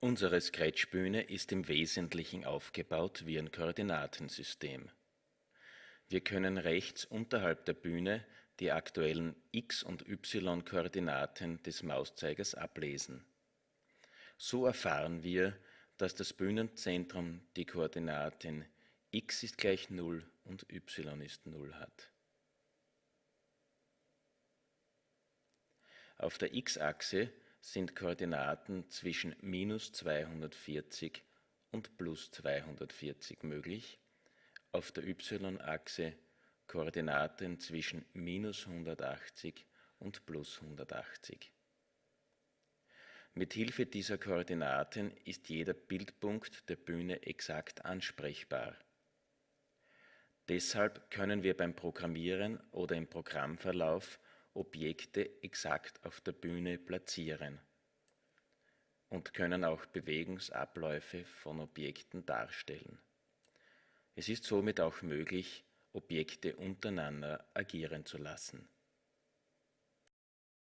Unsere Scratch-Bühne ist im Wesentlichen aufgebaut wie ein Koordinatensystem. Wir können rechts unterhalb der Bühne die aktuellen x- und y-Koordinaten des Mauszeigers ablesen. So erfahren wir, dass das Bühnenzentrum die Koordinaten x ist gleich 0 und y ist 0 hat. Auf der x-Achse sind Koordinaten zwischen minus 240 und plus 240 möglich, auf der y-Achse Koordinaten zwischen minus 180 und plus 180. Mit Hilfe dieser Koordinaten ist jeder Bildpunkt der Bühne exakt ansprechbar. Deshalb können wir beim Programmieren oder im Programmverlauf Objekte exakt auf der Bühne platzieren und können auch Bewegungsabläufe von Objekten darstellen. Es ist somit auch möglich, Objekte untereinander agieren zu lassen